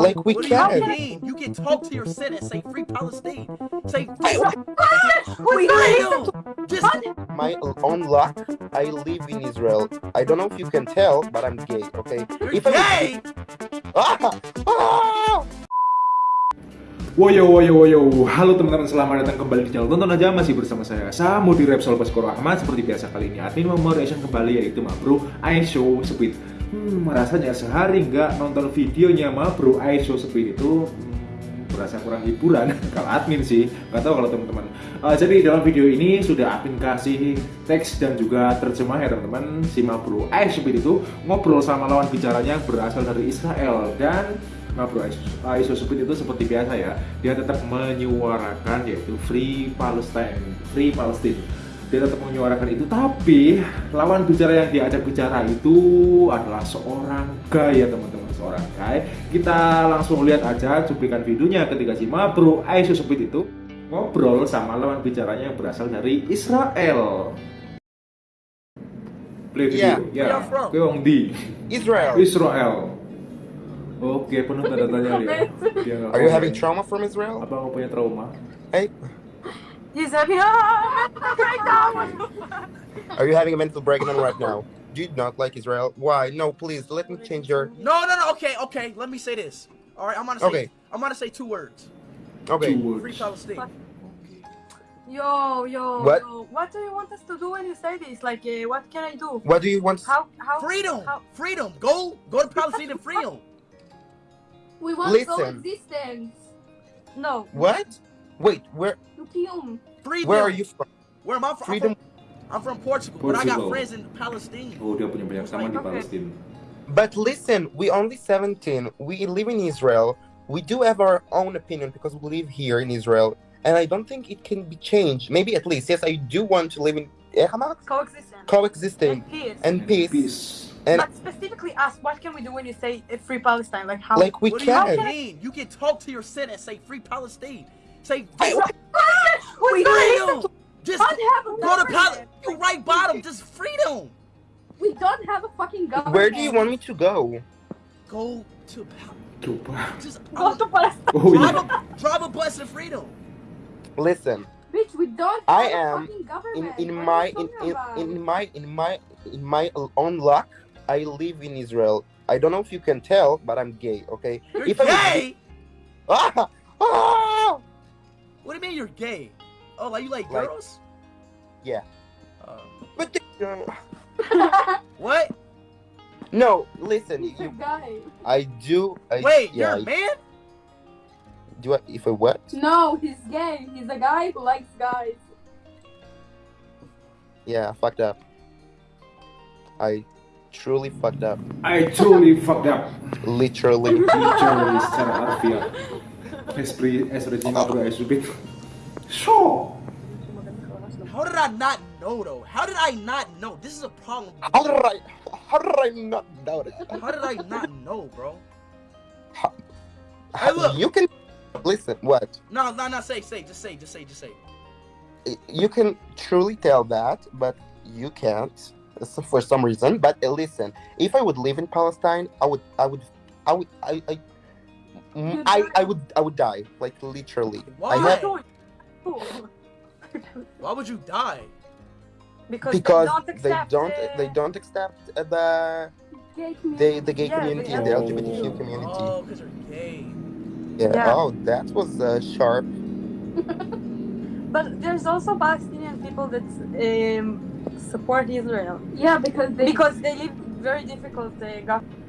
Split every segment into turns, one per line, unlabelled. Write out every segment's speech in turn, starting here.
Like we
What do you
can.
mean? You can talk to your Senate, say free Palestine. Say free freedom. Just
My own luck. I live in Israel. I don't know if you can tell, but I'm gay. Okay.
you're
If
gay.
Ah! Ah!
Woyo woyo woyo Halo teman-teman selamat datang kembali di channel Tonton aja masih bersama saya Samu di Repsol Baskoro Ahmad Seperti biasa kali ini admin mau reaction kembali yaitu Ma Bro I Show Speed Hmm rasanya sehari nggak nonton videonya Ma Bro I Show Speed itu hmm, berasa kurang hiburan. Kalau admin sih nggak tahu kalau teman-teman. Eh, jadi dalam video ini sudah admin kasih teks dan juga terjemah ya teman-teman. Si Ma Bro I Show Speed itu ngobrol sama lawan bicaranya berasal dari Israel. Dan Nah bro, Aiso Supit itu seperti biasa ya Dia tetap menyuarakan yaitu Free Palestine Free Palestine Dia tetap menyuarakan itu Tapi lawan bicara yang diajak bicara itu adalah seorang guy ya teman-teman Seorang guy Kita langsung lihat aja cuplikan videonya ketika si Ma bro Aiso Supit itu Ngobrol sama lawan bicaranya yang berasal dari Israel Play video
from?
Gue wong di
Israel.
Israel. Oke, penuh tanda tanya ya. Dia nggak
Are you having trauma from Israel?
Apa kamu punya trauma?
Hey,
He's having a breakdown.
are you having a mental breakdown right now? Do you not like Israel? Why? No, please let me change your.
No, no, no. Okay, okay. Let me say this. All right, I'm gonna say.
Okay.
I'm gonna say two words.
Okay.
Two
Free
words.
Palestine.
Yo, yo,
What?
yo. What do you want us to do when you say this? Like, uh, what can I do?
What do you want?
How? How?
Freedom.
How?
Freedom. Go. Go to Palestine and freedom.
We want
Listen.
coexistence.
No.
What? Wait, where?
Freedom.
Where are you from?
Where am I from?
Freedom.
I'm from, I'm from Portugal, but I got friends in Palestine.
Oh, dia punya banyak teman di
Okay.
Palestina.
But listen, we only 17. We live in Israel. We do have our own opinion because we live here in Israel, and I don't think it can be changed. Maybe at least, yes, I do want to live in eh, Hamas,
Coexistence.
coexisting
And peace.
and peace.
Peace.
And
but specifically us, what can we do when you say free Palestine? Like how?
like we
what do you
can.
mean? You can talk to your Senate, say free Palestine. Say
Hey, what?
we
freedom. Just
Don't have a
go to
government.
Palestine. You right bottom. Just freedom.
We don't have a fucking government.
Where do you want me to go?
Go to Pal-
Coba.
just
Go to Palestine.
Oh
drive
iya.
a drive a bus to freedom.
Listen,
Bitch, we don't
I
have
am
a fucking
in
government.
in
What
my in, in, in my in my in my own luck, I live in Israel. I don't know if you can tell, but I'm gay. Okay.
You're
If I was-
gay.
Ah! Ah!
What do you mean you're gay? Oh, like you like
Like-
girls?
Yeah.
Uh,
But the-
what?
no, listen.
He's a guy.
I do. I,
Wait,
yeah.
you're a man?
Do I, if I what?
No, he's gay. He's a guy who likes guys.
Yeah, I fucked up. I truly fucked up.
I truly fucked up.
Literally.
Literally secara harfiah. Esprit, espresi Ma Bro I Show Speed. So.
How did I not know though? How did I not know? This is a problem.
How did I? How did I not know that?
How did I not know, bro? Hey, look.
You can listen. What?
No, no, no. Say, say, just say, just say, just say.
you can truly tell that, but you can't so- for some reason. But uh, listen, if I would live in Palestine, I would, I would, I would, I, I, mm, I. I would, I would die, like literally.
Why?
I have,
Why would you die?
because,
because
they don't accept.
they don't, they don't accept uh, the,
Gay
the,
community.
the gay
Yeah,
community
they-
and the
Oh.
LGBTQ community.
Oh, because they're gay.
yeah.
Yeah.
Oh, that was uh, sharp.
But there's also Palestinian people that um, support Israel
Yeah, because they.
because they live very difficult uh, government.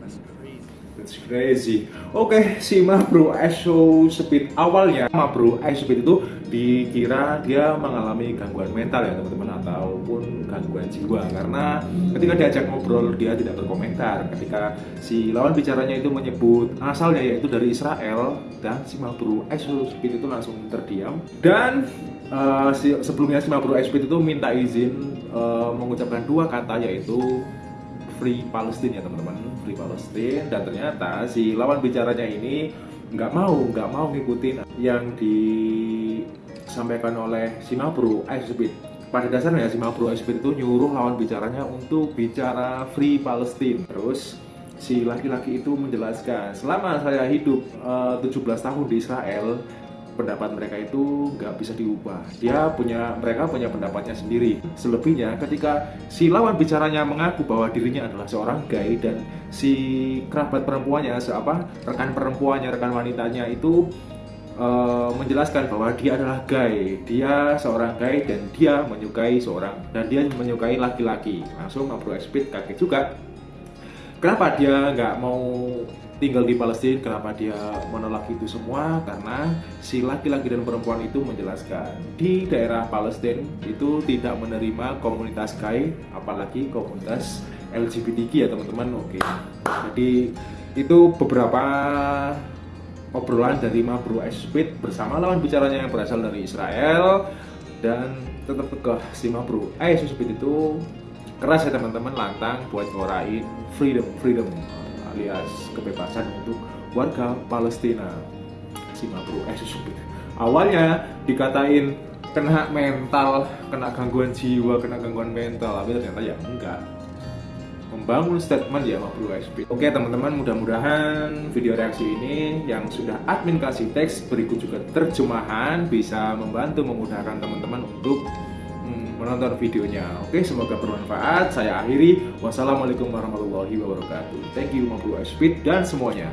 That's crazy.
That's crazy. Oke, si Ma Bro I Show Speed awalnya Ma Bro I Show Speed itu dikira dia mengalami gangguan mental ya teman-teman ataupun gangguan jiwa. Karena ketika diajak ngobrol dia tidak berkomentar. Ketika si lawan bicaranya itu menyebut asalnya yaitu dari Israel dan si Ma Bro I Show Speed itu langsung terdiam. Dan eh, si, sebelumnya si Ma Bro I Show Speed itu minta izin eh, mengucapkan dua kata yaitu Free Palestine ya teman-teman. Free Palestine. Dan ternyata si lawan bicaranya ini nggak mau nggak mau ngikutin yang disampaikan oleh si Mabro Speed. Pada dasarnya si Mabro Speed itu nyuruh lawan bicaranya untuk bicara Free Palestine. Terus si laki-laki itu menjelaskan selama saya hidup eh, 17 tahun di Israel pendapat mereka itu nggak bisa diubah. Dia punya mereka punya pendapatnya sendiri. Selebihnya ketika si lawan bicaranya mengaku bahwa dirinya adalah seorang gay dan si kerabat perempuannya se- apa rekan perempuannya rekan wanitanya itu eh, menjelaskan bahwa dia adalah gay. Dia seorang gay dan dia menyukai seorang dan dia menyukai laki-laki. Langsung Bro Speed kaget juga. Kenapa dia nggak mau tinggal di Palestina kenapa dia menolak itu semua? Karena si laki-laki dan perempuan itu menjelaskan di daerah Palestina itu tidak menerima komunitas gay apalagi komunitas LGBTQ ya teman-teman. Oke. Jadi itu beberapa obrolan dari Mabro Speed bersama lawan bicaranya yang berasal dari Israel. Dan tetap tegah si Mabro Speed itu keras ya teman-teman. Lantang buat ngorain freedom freedom alias kebebasan untuk warga Palestina. Si Mabro Speed awalnya dikatain kena mental kena gangguan jiwa kena gangguan mental. Tapi ternyata ya enggak. Membangun statement ya sama Blue SP. Oke teman-teman, mudah-mudahan video reaksi ini yang sudah admin kasih teks berikut juga terjemahan bisa membantu memudahkan teman-teman untuk menonton videonya. Oke, semoga bermanfaat. Saya akhiri. Wassalamualaikum warahmatullahi wabarakatuh. Thank you, Blue SP dan semuanya.